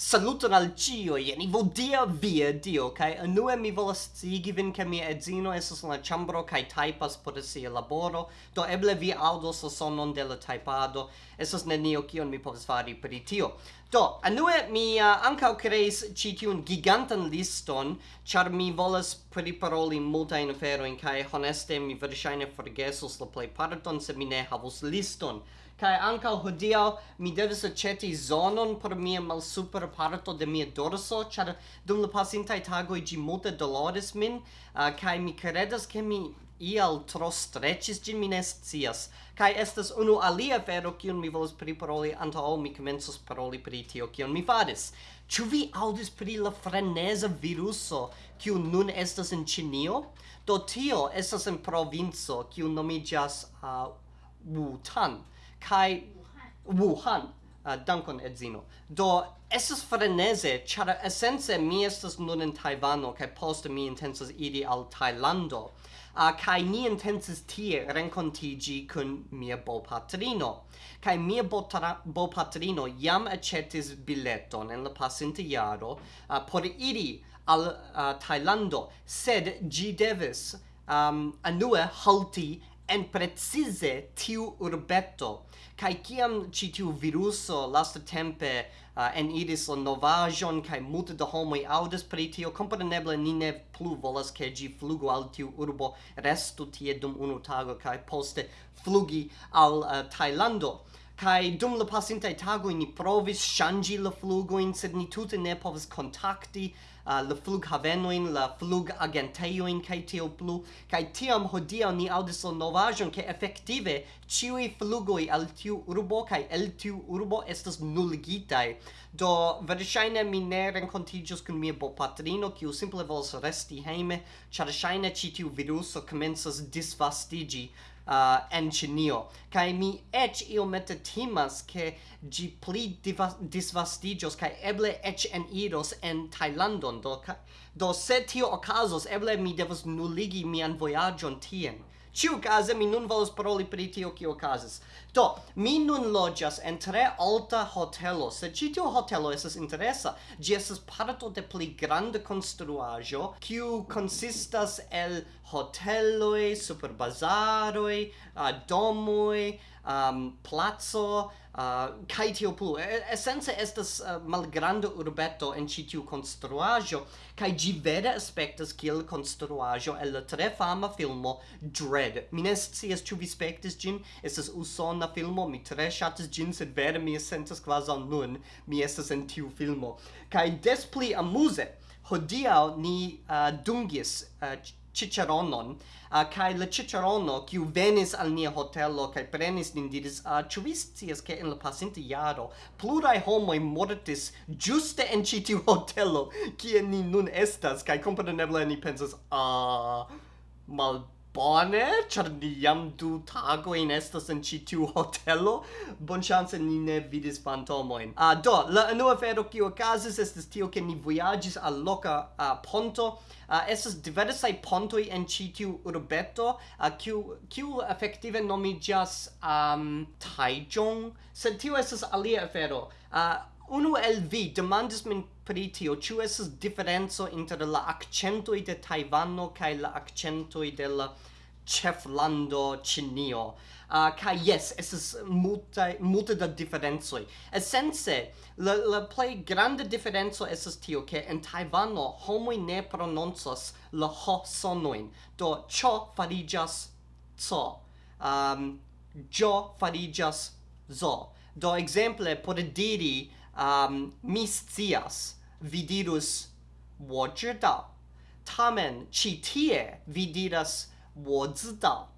Saluton al cio, jeni vodia via dio, kai anue mi volas sigi vin ke mia edzino esas la chambro kai taipas por sia laboro, do eble vi audos la sonon de la taipado, esas nenio kion mi povas fari per tio. Do, anue mi uh, ancau creis ci tiun gigantan liston, char mi volas priparoli multain aferoin, kai honeste mi versaine forgesos la plei parton se mi ne havus liston. Kai ankaŭ hodiaŭ mi devis aĉeti zonon por mia malsupra parto de mia dorso, ĉar dum la pasintaj tagoj ĝi multe doloris min, uh, kaj mi kredas ke mi ial tro streĉis ĝin, mi ne scias. Kaj estas unu alia afero kiun mi volas priparoli antaŭ mi komencos paroli pri tio kion mi faris. Ĉu vi aŭdis pri la freneza viruso kiu nun estas en Ĉinio? Do tio estas en provinco kiu nomiĝas uh, Wuhan kai Wuhan. Uh, dankon edzino. Do estas frenese ĉar essence mi estas nun en Taiwano kai poste mi intensas idi al Tajlando. Ah, uh, kai ni intensis tie rencontigi kun mia bopatrino. Kai mia bopatrino jam accetis bileton en la pasinta jaro uh, por iri al uh, Thailando sed gi devis um, anue halti en precise tiu urbeto kai kiam ci tiu viruso lasta tempe uh, en iris la novajon kai multe da homoj aŭdas pri tio kompreneble ni ne plu volas ke ĝi flugu al tiu urbo restu tie dum unu tago kai poste flugi al uh, Tajlando. Kai dum la pasinta tago ni provis shangi la flugoin, sed ni tute ne povas contacti uh, la flughavoin, la flug agenteioin, kai tio plu. Kai tiam hodia ni audis la novajon ke efektive ciui flugoi al tiu urbo kai el tiu urbo estas nuligitaj. Do verŝajne mi ne renkontiĝos kun mia bopatrino, kiu simple volas resti hejme, ĉar ŝajne ĉi tiu viruso komencas disvastiĝi uh, en Ĉinio. Kaj mi eĉ iomete timas ke ĝi pli disvastiĝos kaj eble eĉ eniros en Tajlandon. Do, do se tio okazos eble mi devos nuligi mian vojaĝon tien. Ciu case mi nun volas paroli pri tio kio okazas. Do, mi nun loĝas en tre alta hotelo, se ĉi tiu hotelo estas interesa. Ĝi estas parto de pli granda konstruaĵo, kiu konsistas el hoteloj, uh, domoj, um, placo uh, kai tio plu. E, esence estas uh, malgranda urbeto en ci tiu construajo kai gi vera aspectas kiel construajo el la tre fama filmo Dread. Mi ne scias ĉu vi spektis ĝin estas usona filmo mi tre ŝatis ĝin sed vere mi sentas kvazaŭ nun mi estas en tiu filmo. Kai des pli amuze hodiaŭ ni uh, dungis uh, ciceronon uh, kai la cicerono kiu venis al nia hotelo kai prenis nin diris uh, ĉu vi scias ke en la pasinta jaro pluraj homoj mortis ĝuste en ĉi tiu hotelo kie ni nun estas? Kai kompreneble ni pensas ah uh, mal bone, char ni jam du tagojn estas en ci tiu hotelo. Bonŝance ni ne vidis fantomoin. Uh, ah, do, la anua fero kio okazis estes tio, ke ni voyagis al loca uh, ponto. uh, estes diversai pontoi en ci tiu urbeto, ah, kiu, kiu efektive um, Taichung, sed tio estes alia fero. Uh, Unu el vi demandis min pri tio, ĉu estas diferenco inter la akcentoj de Tajvano kaj la akcentoj de la ĉeflando Ĉinio. Uh, kaj jes, estas multe, multe da diferencoj. Esence, la, la plej granda diferenco estas tio ke en Tajvano homoj ne prononcas la ho sonojn. Do ĉo fariĝas co. Um, jo fariĝas zo. Do exemple, por diri um, mi scias, vi dirus 我知道 tamen ci tie vi diras 我知道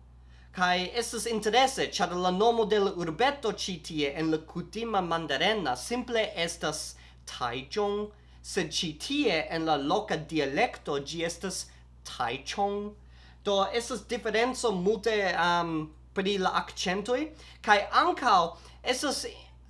Kai estes interesse, char la nomo del urbeto ci tie en la kutima mandarena simple estas Taichung, sed ci tie en la loca dialecto gi estas Taichung. Do estes differenzo multe um, pri la akcentoj kaj ankaŭ es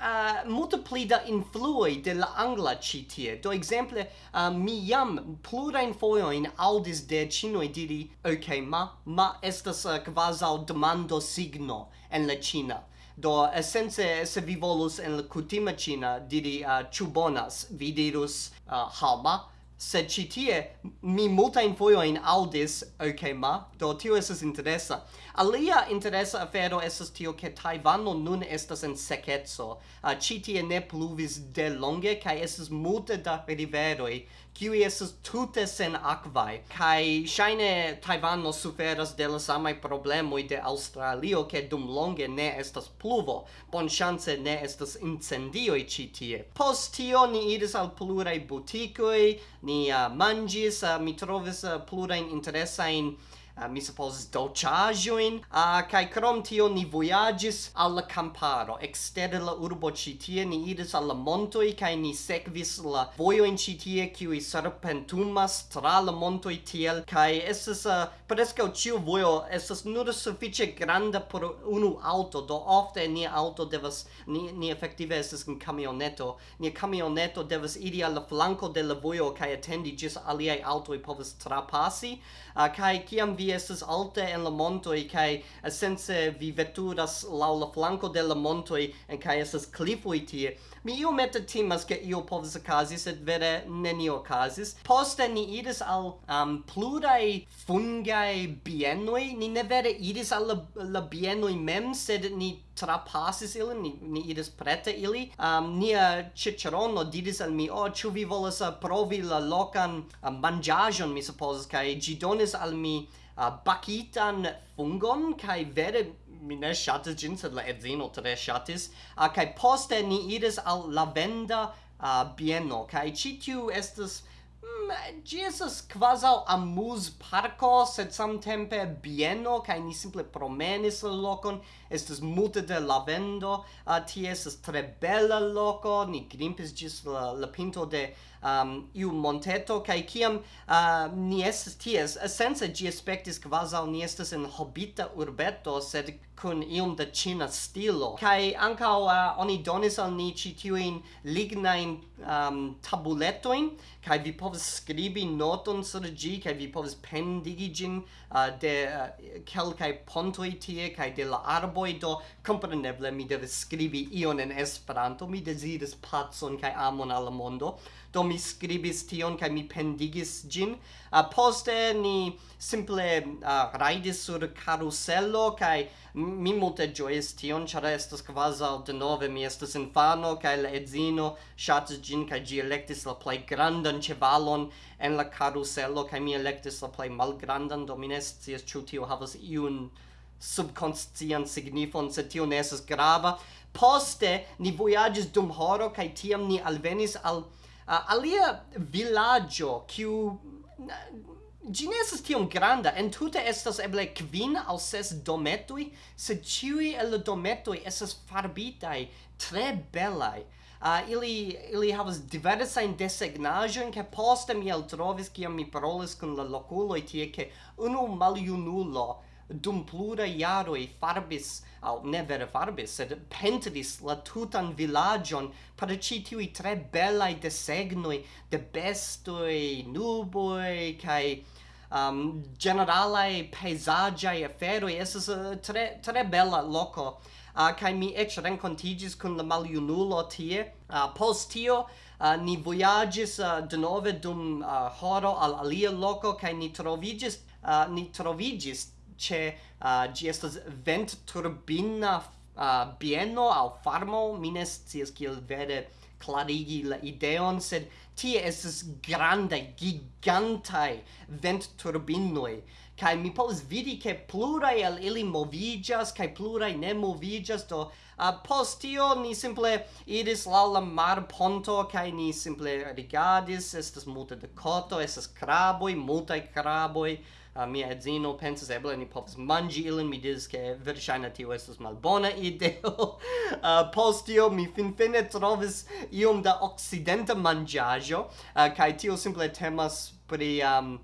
uh, multipli da influoi de la angla ci tie. Do exemple, uh, mi jam plurain foioin audis de cinoi diri ok, ma, ma estas uh, quasau demando signo en la Cina. Do, essence, se vi volus en la cutima Cina diri uh, ciu bonas, vi dirus uh, ha, ma, sed ci tie mi impoi in aldis ok ma? Do tio estas interesa. Alia interesa afero estas tio ke Tajvano nun estas en sekeco. Ah, uh, ci tie ne pluvis de longe kai estas multe da riveroi kiuj estas tute sen akvaj. Kai shine taiwano suferas de la samaj problemoj de australio ke dum longe ne estas pluvo. Bonŝance ne estas incendio ci tie. Post tio ni iris al plurai butikoi ni ni uh, eh, mangis, uh, mi trovis eh, uh, plurajn interesajn uh, mi supposes dolciajoin. Uh, kai krom tio ni voyagis al camparo. Exter la urbo citie ni iris al la montoi kai ni sekvis la vojoin citie kiui serpentumas tra la montoi tiel. Kai estes uh, ah, prescau ciu voyo esas nur suffice granda por unu auto do ofte ni auto devas ni, ni effektive esas un camioneto ni camioneto devas iri al la flanco de la voyo kai attendi gis aliai autoi povas trapasi. Uh, kai kiam vi vi estas alte en la montoj kaj sense vi veturas laŭ la flanko de la montoj en kaj estas klifoj tie. Mi iomete timas ke io povas okazi sed vere nenio okazis. Poste ni iris al um, pluraj fungaj bienoj. Ni ne vere iris al la, la bienoj mem sed ni trapasis ilin, ni, ni iris prete ili. Um, nia cicerono diris al mi, oh, ciu vi volas uh, provi la locan uh, um, manĝaĵon, mi supposes, kai gi donis al mi uh, bakitan fungon, kai vere mi ne shatis gin, sed la edzino tre shatis, uh, kaj poste ni iris al lavenda uh, bieno, cae citiu estes... Mm, Gi esas quasau amuz parco, sed samtempe bieno, cae ni simple promenis la locon, estes multe de lavendo, uh, ah, tie es tre bela loco, ni grimpis gis la, la pinto de um, iu monteto, kai kiam uh, ni estis ties, sense gi aspectis quasal ni estis in hobita urbeto, sed kun iom da china stilo. Kai ankaŭ uh, oni donis al ni citiuin lignain um, tabuletoin, kai vi povas skribi noton sur gi, kai vi povas pendigi gin uh, de uh, kelkai pontoi tie, kai de la arboi, do compreneble mi devas skribi ion en Esperanto, mi desiris pacon kai amon al mondo, do mi mi scribis tion kaj mi pendigis ĝin uh, poste ni simple ah, uh, raidis sur karuselo kaj mi multe ĝojis tion ĉar estas kvazaŭ denove mi estas infano kaj la edzino ŝatis ĝin kaj ĝi elektis la plej grandan ĉevalon en la karuselo kaj mi elektis la plej malgrandan do mi ne scias ĉu tio havas iun subconscient signifon, sed tio ne esas grava. Poste, ni voyagis dum horo, kai tiam ni alvenis al uh, alia villaggio kiu Gi ne estas tiom granda, en tute estas eble kvin aŭ ses dometoj, sed ĉiuj el la dometoj estas farbitaj tre belaj. Uh, ili, ili havas diversajn desegnaĵojn ke poste mi eltrovis kiam mi parolis kun la lokuloj tie ke unu maljunulo dum plura jaroi farbis, au ne vere farbis, sed pentris la tutan villagion per ci tiui tre belai desegnoi de bestoi, nuboi, kai um, generalae peisagiae aferoi, e uh, tre, tre bella loco, uh, kai mi ec rencontigis con la maliunulo tie, uh, post tio, Uh, ni voyagis uh, denove dum uh, horo al alia loco, kai ni trovigis, uh, ni trovigis che uh, gi estas ventturbina uh, bieno au farmo. Mines ne kiel vere clarigi la ideon sed tie estas grande gigantai vent turbinoi kai mi povas vidi ke plurai el ili movigas kai plurai ne movigas do uh, post tio ni simple iris la la marponto kai ni simple rigardis estas multe de koto estas kraboi multe kraboi uh, mia edzino pensas eble ni povas manĝi ilin. Mi diris ke verŝajne tio estas malbona ideo. Uh, post tio mi finfine trovis iom da okcidenta manĝaĵo. Uh, kaj tio simple temas pri um,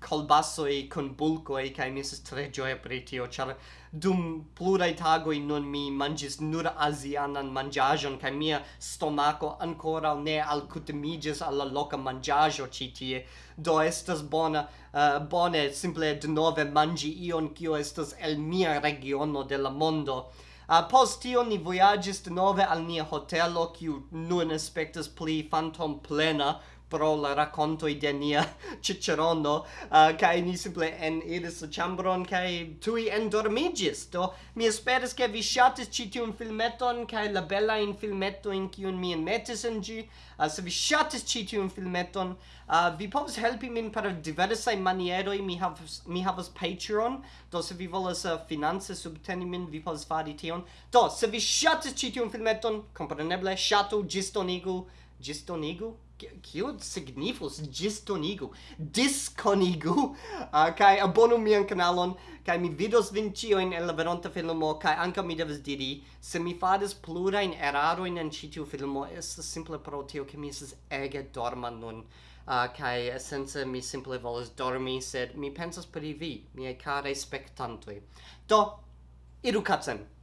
calbasoi con bulcoi kai mi esas tre gioia per tio char dum plurai tagoi non mi mangis nur asianan mangiajon kai mia stomaco ancora ne al alcutimigis alla loca mangiajo ci tie. Do estas bona uh, bone simple de nove mangi ion kio estas el mia regiono de la mondo. Uh, post tio ni voyagis de nove al nia hotelo, kiu nun aspectas pli fantom plena, pro la racconto de nia cicerono uh, kai ni simple en iris chambron kai tui endormigis do mi esperas ke vi shatis ci tiun filmeton kai la bella in filmeto in kiun mi enmetis en gi uh, se vi shatis ci tiun filmeton uh, vi povas helpi min per diversa maniero mi havas mi havas patreon. Do se vi volas uh, finance subteni min vi povas fari tion. Do se vi shatis ci tiun filmeton kompreneble shatu gistonigu gistonigu Kio signifus gistonigu, disconigu, uh, kai abonu mian kanalon, kai mi vidos vin cioin en la veronta filmo, kai anka mi devas diri, se mi fadas plura in eraro in en citiu filmo, estas simple pro tio, ke mi estes ege dorma nun, uh, kai sense mi simple volas dormi, sed mi pensas pri vi, miei care spectantoi. Do, iru katzen!